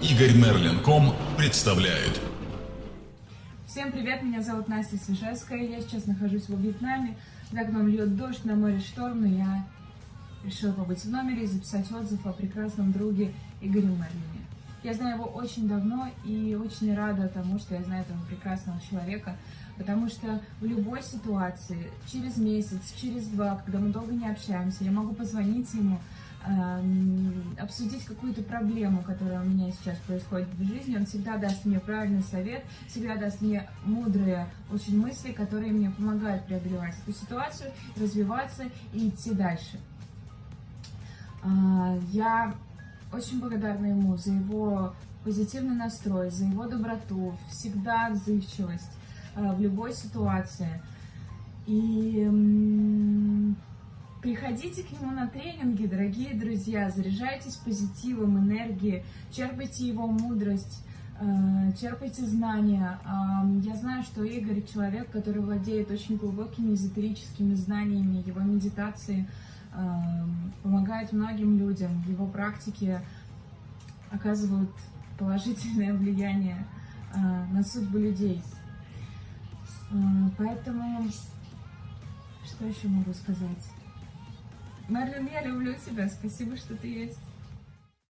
Игорь Мерлин.ком представляет. Всем привет, меня зовут Настя Свежевская, я сейчас нахожусь во Вьетнаме, за окном льет дождь, на море шторм, и я решила побыть в номере и записать отзыв о прекрасном друге Игоре Мерлине. Я знаю его очень давно и очень рада тому, что я знаю этого прекрасного человека, потому что в любой ситуации, через месяц, через два, когда мы долго не общаемся, я могу позвонить ему, обсудить какую-то проблему, которая у меня сейчас происходит в жизни, он всегда даст мне правильный совет, всегда даст мне мудрые очень мысли, которые мне помогают преодолевать эту ситуацию, развиваться и идти дальше. А, я очень благодарна ему за его позитивный настрой, за его доброту, всегда отзывчивость а, в любой ситуации. И Приходите к нему на тренинги, дорогие друзья, заряжайтесь позитивом, энергией, черпайте его мудрость, э, черпайте знания. Я знаю, что Игорь человек, который владеет очень глубокими эзотерическими знаниями, его медитации э, помогает многим людям, его практики оказывают положительное влияние э, на судьбу людей. Поэтому, что еще могу сказать? Марлен, я люблю тебя. Спасибо, что ты есть.